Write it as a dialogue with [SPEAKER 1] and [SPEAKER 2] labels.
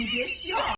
[SPEAKER 1] 你别笑。